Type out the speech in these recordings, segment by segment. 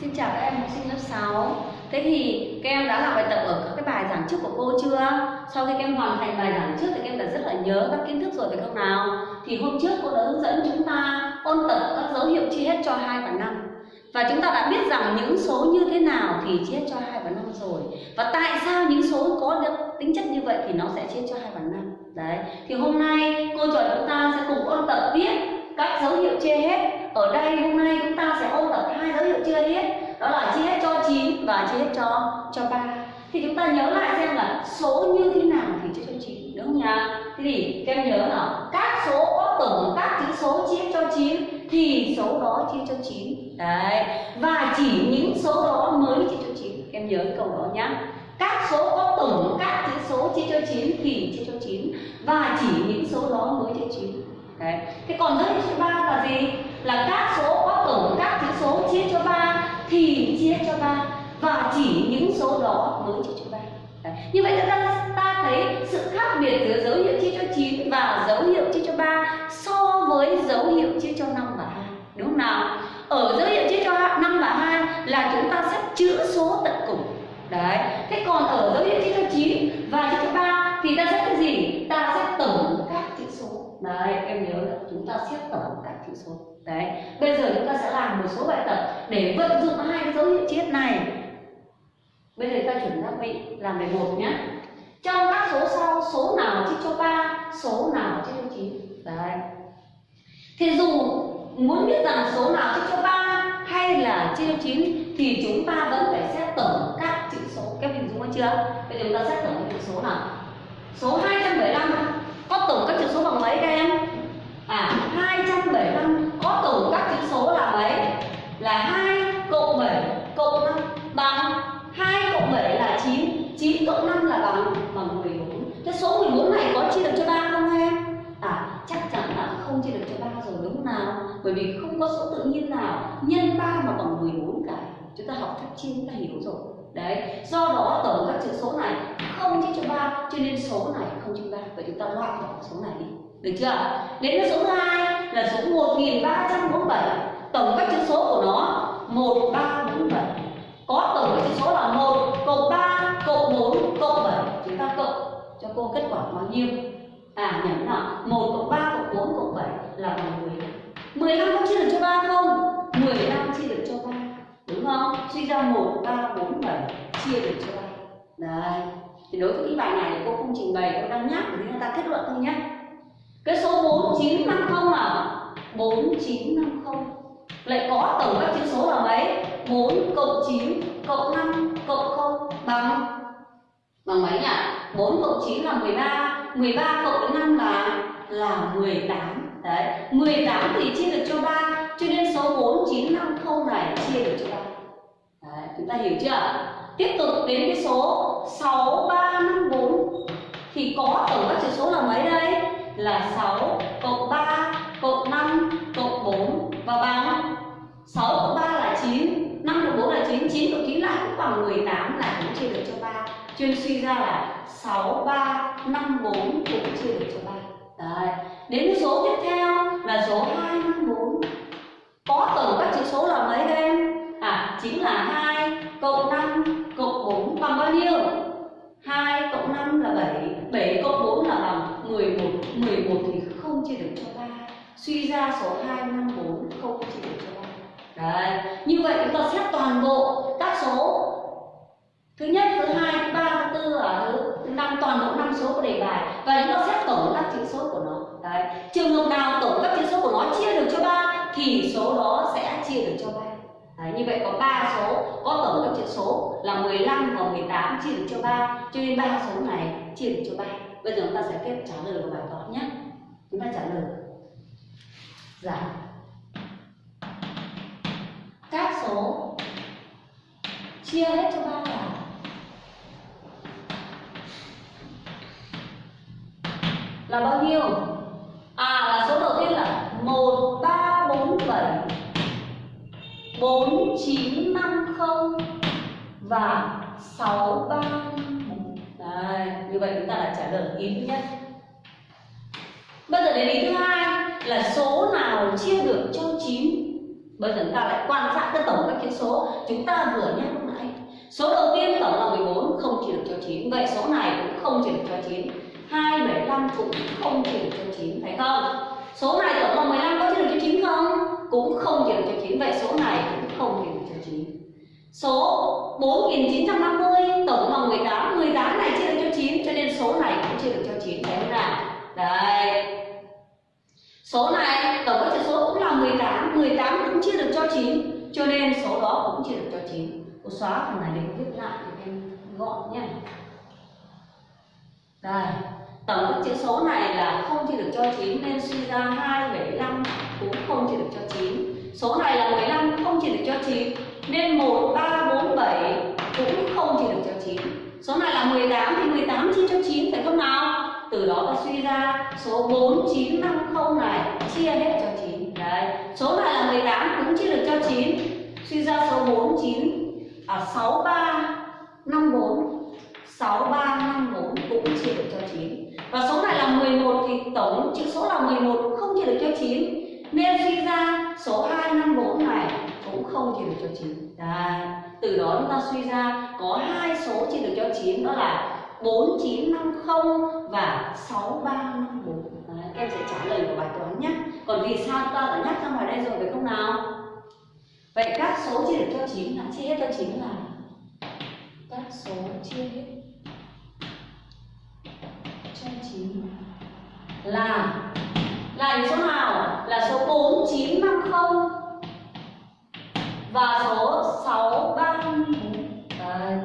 Xin chào các em học sinh lớp 6 Thế thì các em đã làm bài tập ở các cái bài giảng trước của cô chưa? Sau khi các em hoàn thành bài giảng trước thì các em đã rất là nhớ các kiến thức rồi phải không nào? Thì hôm trước cô đã hướng dẫn chúng ta ôn tập các dấu hiệu chia hết cho 2 và 5 Và chúng ta đã biết rằng những số như thế nào thì chia hết cho 2 và 5 rồi. Và tại sao những số có được tính chất như vậy thì nó sẽ chia cho 2 và 5 Đấy, thì hôm nay cô trò chúng ta sẽ cùng ôn tập viết các dấu hiệu chia hết. Ở đây hôm nay chúng ta sẽ ôn tập hai dấu hiệu chia hết đó là chia hết cho hết cho cho ba thì chúng ta nhớ lại xem là số như thế nào thì chia cho chín đúng không nhỉ thế thì các em nhớ là các số có tổng, các chữ số chia cho chín thì số đó chia cho chín. đấy và chỉ những số đó mới chia cho chín. em nhớ cái câu đó nhá các số có tổng, các chữ số chia cho chín thì chia cho chín và chỉ những số đó mới chia chín. Đấy. Thế còn rất hiệu số 3 là gì? Là các số có tổng, các chữ số chia cho ba thì chia cho ba và chỉ những số đó mới cho chúng ta Đấy. Như vậy chúng ta, ta thấy sự khác biệt giữa dấu hiệu chia cho 9 và dấu hiệu chia cho 3 so với dấu hiệu chia cho 5 và 2. Đúng không nào? Ở dấu hiệu chia cho 5 và 2 là chúng ta sẽ chữ số tận cùng. Đấy. Thế còn ở dấu hiệu chia cho 9 và chia cho 3 thì ta sẽ cái gì? Ta sẽ tổng các chữ số đấy em nhớ là chúng ta xếp tổng các chữ số đấy bây giờ chúng ta sẽ làm một số bài tập để vận dụng hai cái dấu hiệu chia này bây giờ ta chuẩn bị làm bài một nhé. Trong các số sau số nào chia cho 3, số nào chia cho 9? đấy. Thì dù muốn biết rằng số nào chia cho 3 hay là chia cho 9 thì chúng ta vẫn phải xét tổng các chữ số. Các hình dung chưa? Bây giờ chúng ta xét tổng các chữ số nào? Số 275 có tổng các chữ số bằng mấy các em? À 275 có tổng các chữ số là mấy? Là 2 cộng 7 cộng 5 bằng 2 cộng 7 là 9 cộng 5 là bằng bằng 14 thế số 14 này có chia được cho 3 không em? À chắc chắn là không chia được cho 3 rồi, đúng không nào? Bởi vì không có số tự nhiên nào nhân 3 mà bằng 14 cả. Chúng ta học phép chia, chúng ta hiểu rồi. Đấy, do đó tổng các chữ số này không chia cho 3 cho nên số này không chia 3 vậy chúng ta loại bỏ số này đi. Được chưa? Đến với số 2 là số 1347 tổng các chữ số của nó 1347 có tổng các chữ số là 1 cộng 3 cộng 4 cộng 7 chúng ta cộng cho cô kết quả bao nhiêu? À nhẩm nào 1 cộng 3 cộng 4 cộng 7 là bằng 15 15 có chia được cho 3 không? 15 chia được cho 3 đúng không? Suy ra 1 3 4 7 chia được cho 3 đấy thì đối với cái bài này thì cô không trình bày, cô đang nhắc để người ta kết luận thôi nhé. Cái số 4950 là 4950 lại có tổng các chữ số là mấy? 4 cộng 9 cộng 5 cộng 0 bằng bằng mấy nhỉ 4 cộng 9 là 13 13 cộng 5 là là 18 đấy 18 thì chia được cho 3 cho nên số 4950 này chia được cho 3 đấy, chúng ta hiểu chưa? Tiếp tục đến cái số 6354 thì có tổng các chữ số là mấy đây? Là 6 cộng 3 cộng 5 cộng 4 và bằng 6 cộng 3 là 9 5 cộng 4 là 9 9 cộng 9 lại cũng bằng 18 là cũng chia được cho Chuyên suy ra là 6 3 5 4 cũng chia được cho 3 Đấy. Đến số tiếp theo là số 2, 5, 4 Có tổng các chữ số là mấy em? À, chính là 2 cộng 5 cộng 4 bằng bao nhiêu? 2 cộng 5 là 7 7 cộng 4 là bằng 11 11 thì không chia được cho 3 Suy ra số 2, 5, 4 không chia được cho 3 Đấy, như vậy chúng ta xét toàn bộ các số. Thứ nhất, thứ hai, thứ ba, thứ tư ở thứ, thứ năm số của đề bài và chúng ta xét tổng các chữ số của nó. Đấy. Trường hợp nào tổng các chữ số của nó chia được cho ba thì số đó sẽ chia được cho ba Đấy, như vậy có 3 số, có tổng các chữ số là 15 và 18 chia được cho 3, cho nên ba số này chia được cho 3. Bây giờ chúng ta sẽ kết trả lời của bài toán nhé. Chúng ta trả lời. Dạ. Các số chia hết cho 3 là là bao nhiêu? À là số đầu tiên là 1 3 4 7 4 9 5 0 và 6 3 4. Đấy, như vậy chúng ta đã trả lời ý thứ nhất. Bây giờ đến ý thứ hai là số nào chia được cho 9 bây giờ chúng ta lại quan sát cái tổng các chữ số chúng ta vừa nhắc lúc nãy số đầu tiên tổng là 14 không chia được cho 9 vậy số này cũng không chia được cho 9 275 cũng không chia được cho 9 phải không? Số này tổng cộng 15 có chia được cho 9 không? Cũng không chia được cho 9 vậy số này cũng không chia được cho 9 số 4950 tổng cộng 18 18 này chia được cho 9 cho nên số này cũng chia được cho 9 phải không nào? Đây số này tổng các số cũng là 18 18 cũng chia được cho 9 cho nên số đó cũng chia được cho 9 cô xóa phần này để viết lại thì em gọn nhé đây, tổng các chữ số này là không chia được cho 9 nên suy ra 275 cũng không chia được cho 9 số này là 15 không chia được cho 9 nên 1347 cũng không chia được cho 9 số này là 18 thì 18 chia cho 9 phải không nào? Từ đó ta suy ra số 4950 này chia hết cho 9 đấy, số này là 18 cũng chia được cho 9 suy ra số 49 à 6354 6354 cũng chia được cho 9 và số này là 11 thì tổng chữ số là 11 không chia được cho 9 nên suy ra số 254 này cũng không chia được cho 9 Đấy. từ đó chúng ta suy ra có hai số chia được cho 9 đó là 4950 và 6354 Đấy, em sẽ trả lời của bài toán nhé. Còn vì sao ta đã nhắc ra ngoài đây rồi phải không nào? Vậy các số chia được cho 9 là chia hết cho 9 là các số chia hết cho 9 là là số nào? Là số 4950 và số 634 Đấy.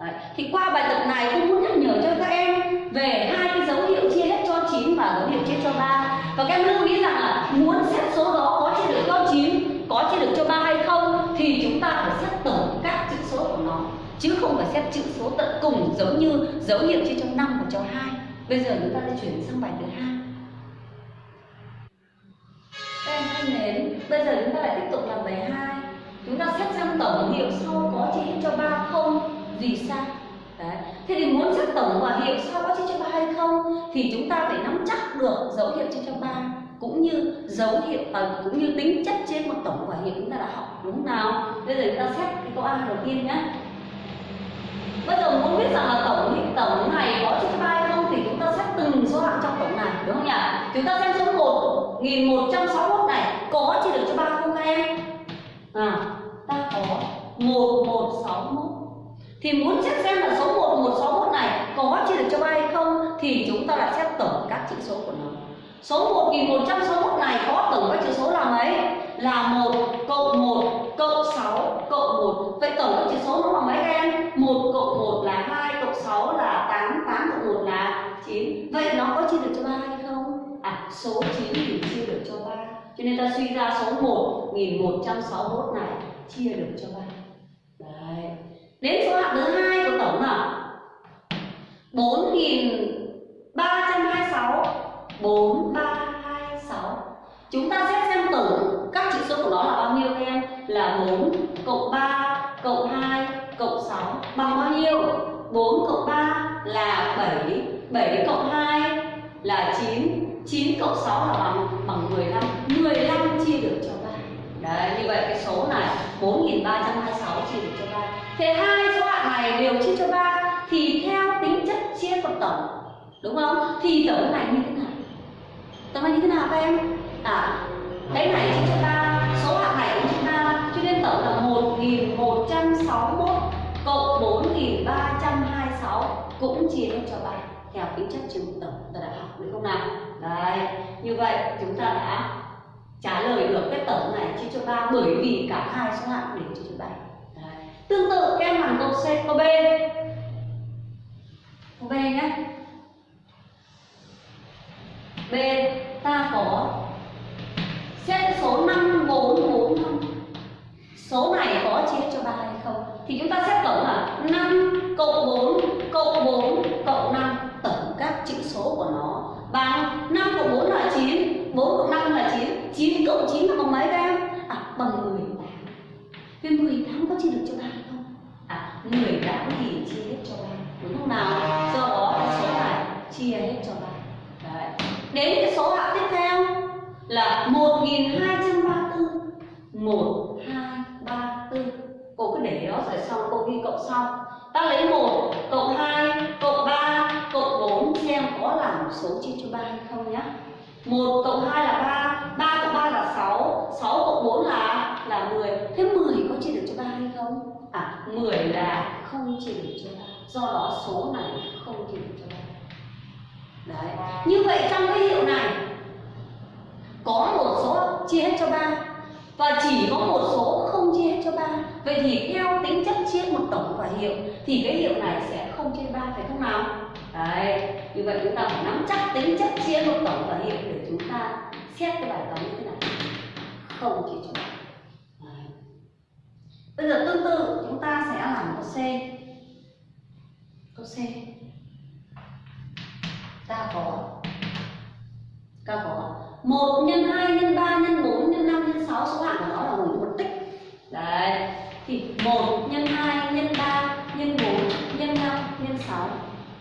Đấy. Thì qua bài tập này cũng muốn nhắc nhở cho các em về hai cái dấu hiệu chia hết cho 9 và dấu hiệu chia cho 3 Và các em lưu ý rằng là muốn xét số đó có chia được cho 9, có chia được cho 3 hay không Thì chúng ta phải xét tổng các chữ số của nó Chứ không phải xét chữ số tận cùng giống như dấu hiệu chia cho năm và cho hai. Bây giờ chúng ta sẽ chuyển sang bài thứ hai. Các em thân mến, bây giờ chúng ta lại tiếp tục làm bài hai. Chúng ta xét sang tổng hiệu sau có chia hết cho ba không? Vì sao? Đấy. Thế thì muốn xét tổng và hiệu sau có chia cho ba hay không? Thì chúng ta phải nắm chắc được dấu hiệu chia cho ba Cũng như dấu hiệu à, cũng như tính chất trên một tổng và hiệu chúng ta đã học. Đúng nào? Bây giờ chúng ta xét cái câu A đầu tiên nhé Bây giờ muốn biết rằng là tổng tổng này có chia cho 3 hay không thì chúng ta xét từng số hạng trong tổng này đúng không nhỉ? Chúng ta xem số 1 1161 này có chia được cho ba không các em? À, ta có 1161 thì muốn xét xem là số 1161 này có chia được cho ba hay không thì chúng ta lại xét tổng các chữ số của nó. Số 1161 này có tổng các chữ số là mấy? Là 1 cộng 1 cộng 6 cộng 1. Vậy tổng các chữ số nó là mấy các em? 1 cộng 1 là 2 cộng 6 là 8, 8 cộng 1 là 9. Vậy nó có chia được cho 3 hay không? À, số 9 thì chia được cho 3. Cho nên ta suy ra số 1161 này chia được cho 3. Đấy. Đến số hạng thứ hai của tổng là 4326 4, 3, 2, 6 Chúng ta xét xem tổng các chữ số của nó là bao nhiêu các em? Là 4 cộng 3 cộng 2 cộng 6 bằng bao nhiêu? 4 cộng 3 là 7 7 cộng 2 là 9 9 cộng 6 là bằng bằng 15 15 chia được cho 3 Đấy, như vậy cái số này 4326 chia được cho 3 Thế hai số hạng này đều chia cho 3 Thì theo tính chất chia phần tổng Đúng không? Thì tổng này như thế nào? Tổng này như thế nào các em? À, cái này chia cho 3 Số hạng này của chúng ta Cho nên tổng là 1161 Cộng 4326 Cũng chia hết cho 3 Theo tính chất chia tổng ta đã học được không nào? Đấy, như vậy chúng ta đã trả lời được cái tổng này chia cho 3 bởi vì cả hai số hạng đều chia cho 3 Tương tự các em làm câu C, câu B Câu B nhé B, ta có xét số 5445 Số này có chia cho 3 hay không? Thì chúng ta xét tổng là 5 cộng 4 cộng 4 cộng 5 Tổng các chữ số của nó bằng 5 cộng 4 là 9 4 cộng 5 là 9 9 cộng 9 là bằng mấy các em? À bằng 18 Vì 18 có chia được cho 3 hay không? À 18 thì chia hết cho 3 Đúng không nào? Do đó số này chia hết cho 3 Đến cái số hạng tiếp theo là 1234 1234 cô cứ để đó rồi xong cô ghi cộng sau. Ta lấy 1 cộng 2 cộng 3 cộng 4 xem có làm số chia cho 3 hay không nhé 1 cộng 2 là 3 3 cộng 3 là 6 6 cộng 4 là là 10 thế 10 có chia được cho 3 hay không? À 10 là không chia được cho 3 do đó số này không chia được cho 3 đấy. Như vậy trong cái hiệu này, có một số chia hết cho 3 và chỉ có một số không chia hết cho 3 vậy thì theo tính chất chia một tổng và hiệu, thì cái hiệu này sẽ không chia 3 phải không nào? Đấy. Như vậy chúng ta phải nắm chắc tính chất chia một tổng và hiệu để chúng ta xét cái bài toán như thế này. Không chia cho 3 đấy. bây giờ tương tự, chúng ta sẽ làm câu C. Câu C ta có. Ta có. 1 nhân 2 nhân 3 nhân 4 nhân 5 nhân 6 số hạng của nó là nguồn một tích đấy thì 1 nhân 2 nhân 3 nhân 4 nhân 5 nhân 6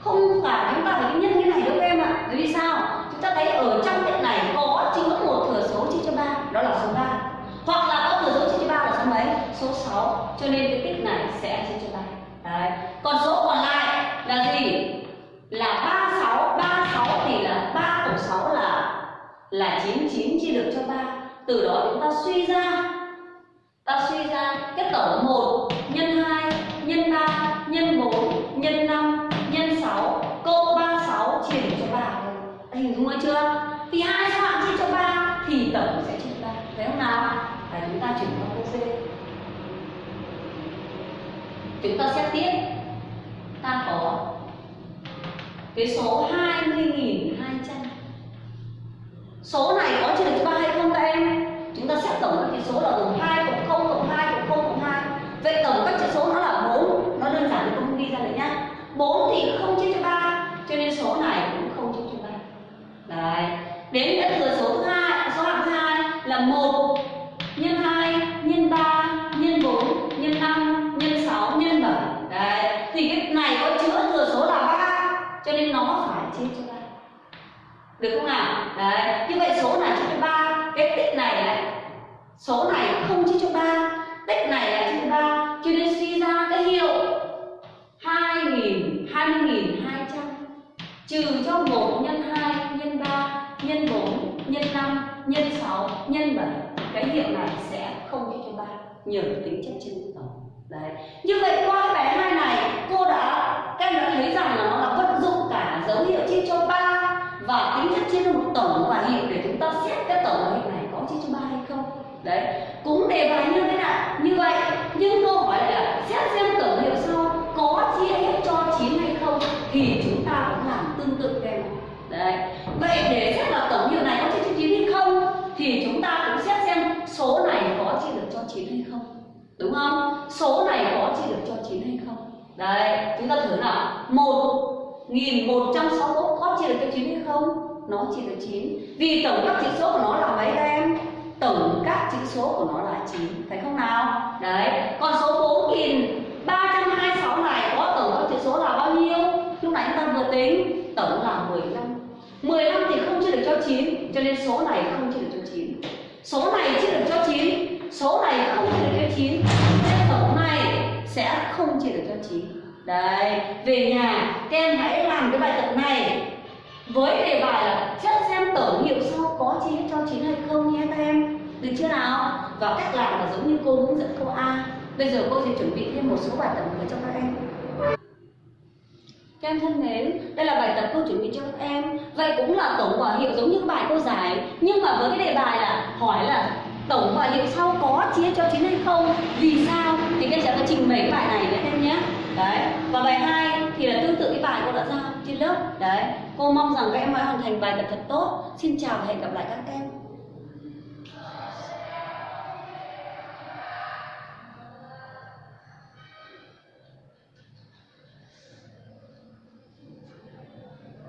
không phải chúng ta phải nhân cái này đâu em ạ bởi vì sao chúng ta thấy ở trong tích này có chỉ có một thừa số chia cho 3 đó là số 3 hoặc là có thừa số chia cho 3 là số mấy số 6 cho nên cái tích này sẽ chia cho 3 đấy còn số còn lại là gì là 36 36 thì là 3 cộng 6 là là 99 chia được cho 3 từ đó chúng ta suy ra. Ta suy ra cái tổng 1 nhân 2 nhân 3 nhân 4 nhân 5 nhân 6 cộng 36 chia được cho 3 Anh hình dung chưa? Thì hai số hạng chia cho 3 thì tổng sẽ chia cho 3 thấy không nào? Và chúng ta chuyển qua câu C. Chúng ta xét tiếp. Ta có cái số 20.000 số này có trừ cho 3 hay không các em? Chúng ta xét tổng các chữ số là gồm 2 cộng 0 cộng 2 cộng 0 cộng 2 vậy tổng các chữ số nó là 4 nó đơn giản không ghi ra được nhá. 4 thì không chia cho 3 cho nên số này cũng không chia cho 3 đấy. Đến cái thừa số thứ hai à, số hạng thứ hai là 1 nhân 2 nhân 3 nhân 4 nhân 5 nhân 6 nhân 7 đấy. Thì cái này có chứa thừa số là 3 cho nên nó phải chia cho 3 được không nào? Đấy, như vậy số này chia cho ba. Cái tích này này, số này không chia cho ba. Tích này là chia cho ba. Cho nên suy ra cái hiệu hai nghìn hai mươi nghìn hai trăm. Trừ cho một nhân hai, nhân ba, nhân bốn, nhân năm, nhân sáu, nhân bảy. Cái hiệu này sẽ không chia cho ba. Nhờ tính chất trên tổng. Đấy. Như vậy qua cái bài hai này cô đã các em đã thấy rằng là nó là vận dụng cả dấu hiệu chia cho 3 và tính chất chia một tổng và hiệu để chúng ta xét cái tổng và hiệu này có chia cho 3 hay không đấy cũng đề bài như thế nào như vậy nhưng câu hỏi là, xét xem tổng hiệu sau có chia hết cho 9 hay không thì chúng ta cũng làm tương tự đây đấy. Vậy để xét là tổng hiệu này có chia cho 9 hay không thì chúng ta cũng xét xem số này có chia được cho 9 hay không. Đúng không? Số này có chia được cho 9 hay không? Đấy, chúng ta thử nào. Một nghìn một trăm sáu mươi có chia được cho 9 hay không? Nó chia được 9 vì tổng các chỉ số của nó là mấy em? Tổng các chữ số của nó là 9 phải không nào? Đấy, còn số 4326 này, có tổng các chữ số là bao nhiêu? Lúc nãy chúng ta vừa tính tổng là 15 15 thì không chia được cho 9 cho nên số này không chia được cho 9 số này chia được cho 9 số này không chia được cho 9 nên tổng này sẽ không chia được cho 9 đấy, về nhà, các em hãy làm cái bài tập này với đề bài là chất xem tổng hiệu sau có chia cho chín hay không nhé các em. Được chưa nào? Và cách làm là giống như cô hướng dẫn câu A. Bây giờ cô sẽ chuẩn bị thêm một số bài tập nữa cho các em. Các em thân mến, đây là bài tập cô chuẩn bị cho các em. Vậy cũng là tổng quả hiệu giống như bài cô giải. Nhưng mà với cái đề bài là hỏi là tổng và hiệu sau có chia cho 9 hay không Vì sao? Thì các em sẽ có trình bày bài này với em nhé. Đấy, và bài 2 thì là tương tự cái bài cô đã giao trên lớp. Đấy, cô mong rằng các em hãy hoàn thành bài tập thật tốt. Xin chào và hẹn gặp lại các em.